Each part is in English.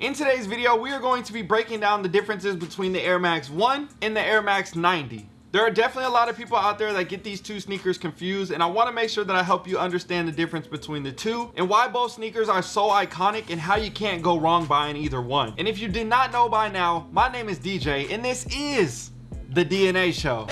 In today's video, we are going to be breaking down the differences between the Air Max 1 and the Air Max 90. There are definitely a lot of people out there that get these two sneakers confused and I want to make sure that I help you understand the difference between the two and why both sneakers are so iconic and how you can't go wrong buying either one. And if you did not know by now, my name is DJ and this is the DNA show.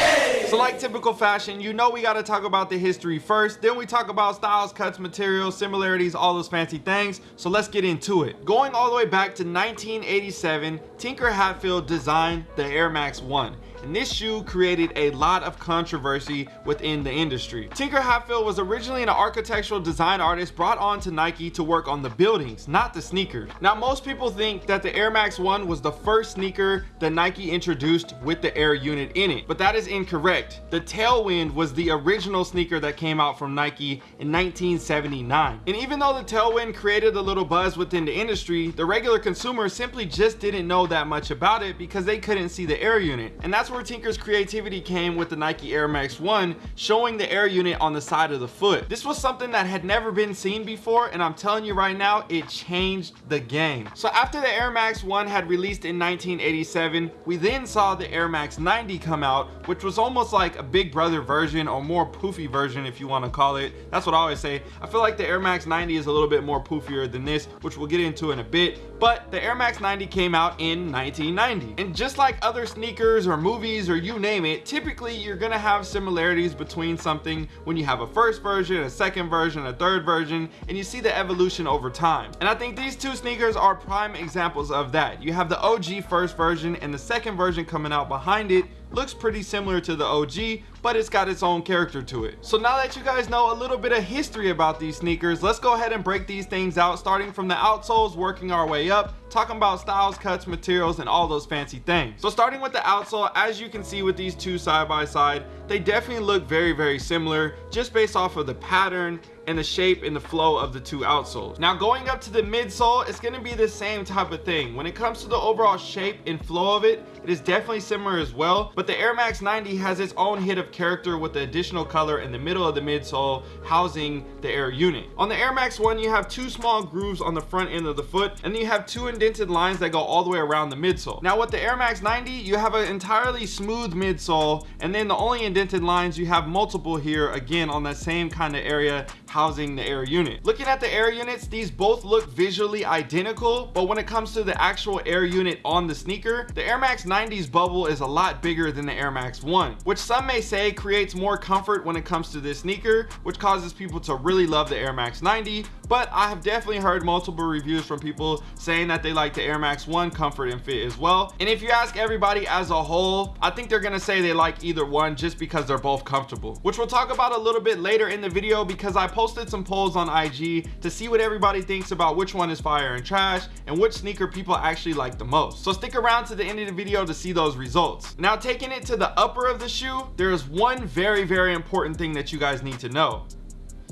So like typical fashion, you know we got to talk about the history first, then we talk about styles, cuts, materials, similarities, all those fancy things. So let's get into it. Going all the way back to 1987, Tinker Hatfield designed the Air Max 1 and this shoe created a lot of controversy within the industry. Tinker Hatfield was originally an architectural design artist brought on to Nike to work on the buildings, not the sneakers. Now, most people think that the Air Max 1 was the first sneaker that Nike introduced with the Air unit in it, but that is incorrect. The Tailwind was the original sneaker that came out from Nike in 1979. And even though the Tailwind created a little buzz within the industry, the regular consumer simply just didn't know that much about it because they couldn't see the Air unit. And that's where where Tinker's creativity came with the Nike Air Max 1 showing the air unit on the side of the foot. This was something that had never been seen before and I'm telling you right now it changed the game. So after the Air Max 1 had released in 1987 we then saw the Air Max 90 come out which was almost like a big brother version or more poofy version if you want to call it. That's what I always say. I feel like the Air Max 90 is a little bit more poofier than this which we'll get into in a bit but the Air Max 90 came out in 1990 and just like other sneakers or movies movies or you name it typically you're gonna have similarities between something when you have a first version a second version a third version and you see the evolution over time and i think these two sneakers are prime examples of that you have the og first version and the second version coming out behind it looks pretty similar to the OG, but it's got its own character to it. So now that you guys know a little bit of history about these sneakers, let's go ahead and break these things out, starting from the outsoles, working our way up, talking about styles, cuts, materials, and all those fancy things. So starting with the outsole, as you can see with these two side by side, they definitely look very, very similar, just based off of the pattern and the shape and the flow of the two outsoles. Now going up to the midsole, it's gonna be the same type of thing. When it comes to the overall shape and flow of it, it is definitely similar as well, but the Air Max 90 has its own hit of character with the additional color in the middle of the midsole housing the Air unit. On the Air Max 1, you have two small grooves on the front end of the foot, and then you have two indented lines that go all the way around the midsole. Now with the Air Max 90, you have an entirely smooth midsole, and then the only indented lines, you have multiple here, again, on that same kind of area housing the air unit. Looking at the air units, these both look visually identical, but when it comes to the actual air unit on the sneaker, the Air Max 90's bubble is a lot bigger than the Air Max 1, which some may say creates more comfort when it comes to this sneaker, which causes people to really love the Air Max 90, but I have definitely heard multiple reviews from people saying that they like the Air Max 1 comfort and fit as well. And if you ask everybody as a whole, I think they're gonna say they like either one just because they're both comfortable, which we'll talk about a little bit later in the video because I posted posted some polls on IG to see what everybody thinks about which one is fire and trash and which sneaker people actually like the most. So stick around to the end of the video to see those results. Now taking it to the upper of the shoe, there is one very, very important thing that you guys need to know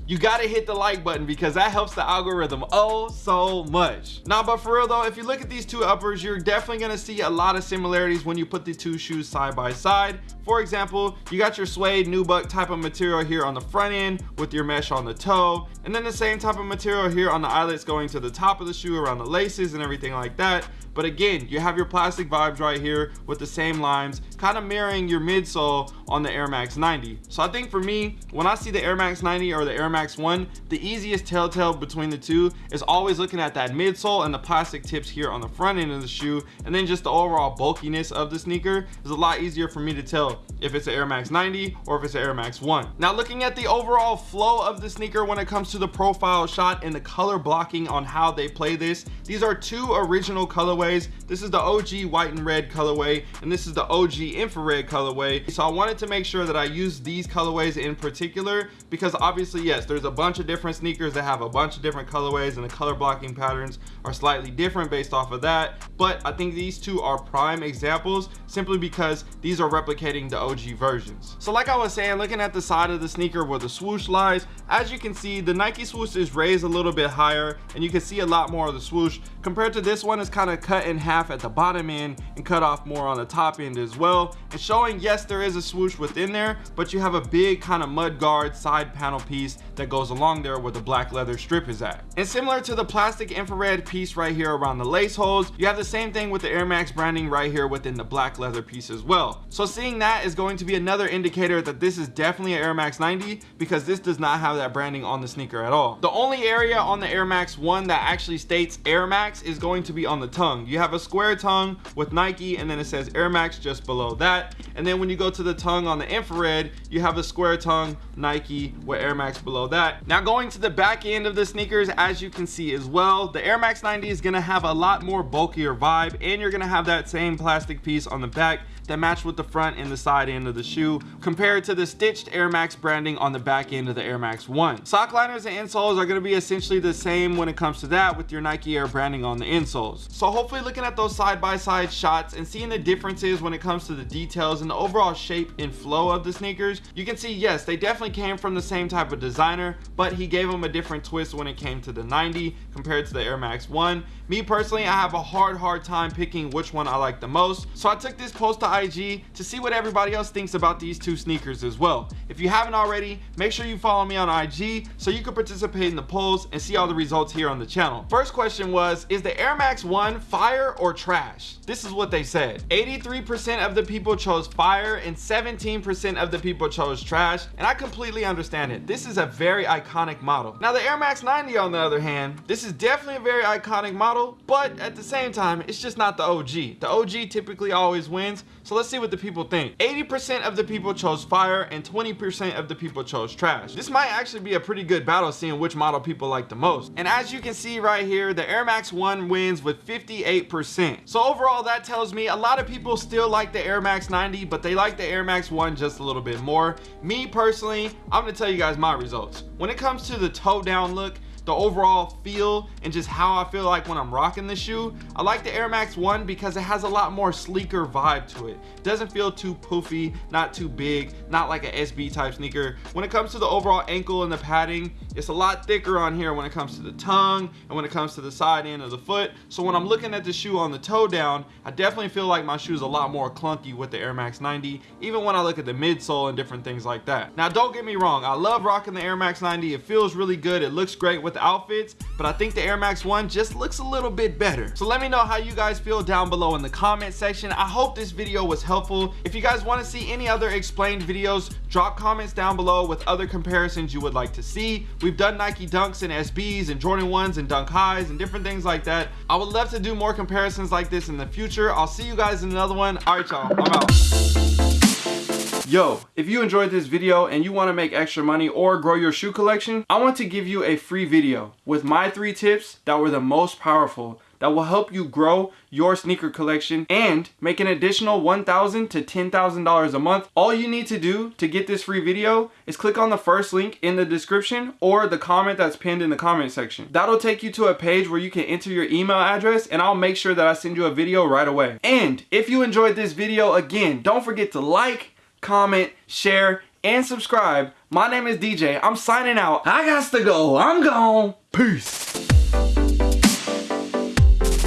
you gotta hit the like button because that helps the algorithm oh so much. Now but for real though if you look at these two uppers you're definitely gonna see a lot of similarities when you put the two shoes side by side. For example you got your suede nubuck type of material here on the front end with your mesh on the toe and then the same type of material here on the eyelets going to the top of the shoe around the laces and everything like that. But again you have your plastic vibes right here with the same lines kind of mirroring your midsole on the Air Max 90 so I think for me when I see the Air Max 90 or the Air Max 1 the easiest telltale between the two is always looking at that midsole and the plastic tips here on the front end of the shoe and then just the overall bulkiness of the sneaker is a lot easier for me to tell if it's an Air Max 90 or if it's an Air Max 1 now looking at the overall flow of the sneaker when it comes to the profile shot and the color blocking on how they play this these are two original colorways. This is the og white and red colorway and this is the og infrared colorway. So i wanted to make sure that i use these colorways in particular because obviously yes there's a bunch of different sneakers that have a bunch of different colorways and the color blocking patterns are slightly different based off of that. But i think these two are prime examples simply because these are replicating the og versions. So like i was saying looking at the side of the sneaker where the swoosh lies as you can see the nike swoosh is raised a little bit higher and you can see a lot more of the swoosh. Compared to this one is kind of cut cut in half at the bottom end and cut off more on the top end as well. And showing yes there is a swoosh within there but you have a big kind of mud guard side panel piece that goes along there where the black leather strip is at. And similar to the plastic infrared piece right here around the lace holes, you have the same thing with the Air Max branding right here within the black leather piece as well. So seeing that is going to be another indicator that this is definitely an Air Max 90 because this does not have that branding on the sneaker at all. The only area on the Air Max 1 that actually states Air Max is going to be on the tongue. You have a square tongue with Nike and then it says Air Max just below that. And then when you go to the tongue on the infrared, you have a square tongue Nike with Air Max below that. Now going to the back end of the sneakers, as you can see as well, the Air Max 90 is gonna have a lot more bulkier vibe and you're gonna have that same plastic piece on the back that match with the front and the side end of the shoe compared to the stitched Air Max branding on the back end of the Air Max 1. Sock liners and insoles are going to be essentially the same when it comes to that with your Nike Air branding on the insoles. So hopefully looking at those side-by-side -side shots and seeing the differences when it comes to the details and the overall shape and flow of the sneakers, you can see yes, they definitely came from the same type of designer, but he gave them a different twist when it came to the 90 compared to the Air Max 1. Me personally, I have a hard, hard time picking which one I like the most. So I took this post to IG to see what everybody else thinks about these two sneakers as well. If you haven't already, make sure you follow me on IG so you can participate in the polls and see all the results here on the channel. First question was, is the Air Max 1 fire or trash? This is what they said. 83% of the people chose fire and 17% of the people chose trash. And I completely understand it. This is a very iconic model. Now the Air Max 90 on the other hand, this is definitely a very iconic model, but at the same time, it's just not the OG. The OG typically always wins. So let's see what the people think. 80% of the people chose fire and 20% of the people chose trash. This might actually be a pretty good battle seeing which model people like the most. And as you can see right here, the Air Max 1 wins with 58%. So overall, that tells me a lot of people still like the Air Max 90, but they like the Air Max 1 just a little bit more. Me personally, I'm gonna tell you guys my results. When it comes to the toe down look, the overall feel and just how I feel like when I'm rocking the shoe. I like the Air Max 1 because it has a lot more sleeker vibe to it. doesn't feel too poofy, not too big, not like a SB type sneaker. When it comes to the overall ankle and the padding, it's a lot thicker on here when it comes to the tongue and when it comes to the side end of the foot. So when I'm looking at the shoe on the toe down, I definitely feel like my shoe is a lot more clunky with the Air Max 90, even when I look at the midsole and different things like that. Now don't get me wrong, I love rocking the Air Max 90. It feels really good. It looks great with outfits, but I think the Air Max 1 just looks a little bit better. So let me know how you guys feel down below in the comment section. I hope this video was helpful. If you guys want to see any other explained videos, drop comments down below with other comparisons you would like to see. We've done Nike Dunks and SBs and Jordan 1s and Dunk Highs and different things like that. I would love to do more comparisons like this in the future. I'll see you guys in another one. All right, y'all, I'm out. Yo, if you enjoyed this video and you want to make extra money or grow your shoe collection, I want to give you a free video with my three tips that were the most powerful that will help you grow your sneaker collection and make an additional $1,000 to $10,000 a month. All you need to do to get this free video is click on the first link in the description or the comment that's pinned in the comment section. That'll take you to a page where you can enter your email address and I'll make sure that I send you a video right away. And if you enjoyed this video, again, don't forget to like, comment, share, and subscribe. My name is DJ. I'm signing out. I got to go. I'm gone. Peace.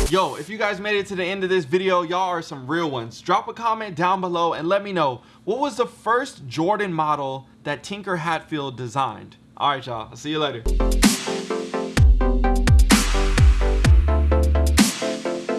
Yo, if you guys made it to the end of this video, y'all are some real ones. Drop a comment down below and let me know what was the first Jordan model that Tinker Hatfield designed. All right, y'all. I'll see you later.